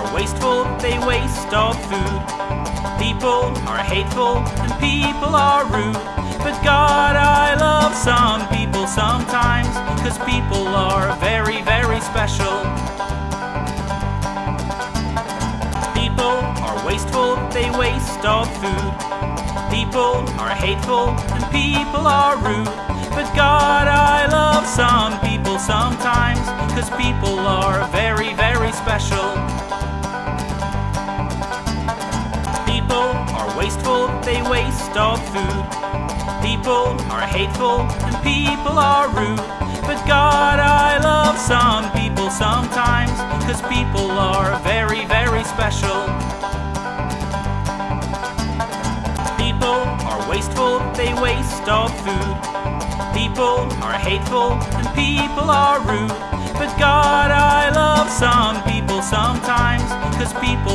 are wasteful, they waste all food. People are hateful and people are rude. But God, I love some people sometimes, cause people are very, very special. People are wasteful, they waste all food. People are hateful and people are rude. But God, I love some people sometimes, cause people are very, very wasteful, they waste all food. People are hateful and people are rude. But God, I love some people sometimes, cause people are very, very special. People are wasteful, they waste all food. People are hateful and people are rude. But God, I love some people sometimes, cause people